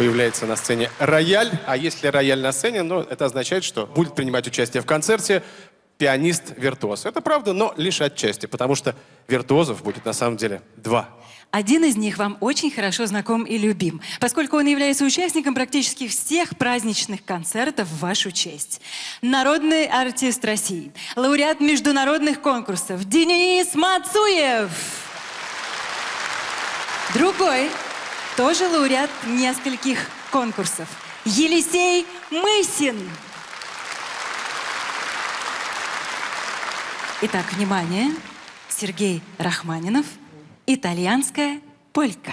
Появляется на сцене рояль, а если рояль на сцене, ну, это означает, что будет принимать участие в концерте пианист-виртуоз. Это правда, но лишь отчасти, потому что виртуозов будет на самом деле два. Один из них вам очень хорошо знаком и любим, поскольку он является участником практически всех праздничных концертов в вашу честь. Народный артист России, лауреат международных конкурсов Денис Мацуев. Другой, тоже лауреат нескольких конкурсов, Елисей Мысин. Итак, внимание, Сергей Рахманинов, итальянская полька.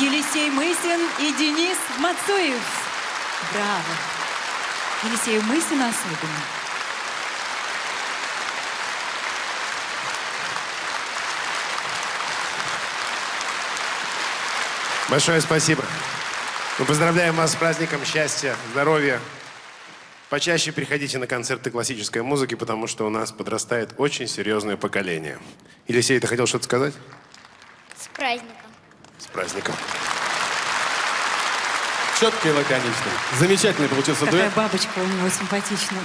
Елисей Мысин и Денис Мацуев. Браво! Елисею Мысину особенно. Большое спасибо. Мы поздравляем вас с праздником счастья, здоровья. Почаще приходите на концерты классической музыки, потому что у нас подрастает очень серьезное поколение. Елисей, ты хотел что-то сказать? С праздником. С праздником. Четко и лаконично. Замечательный получился Какая дуэт. бабочка у него симпатичная.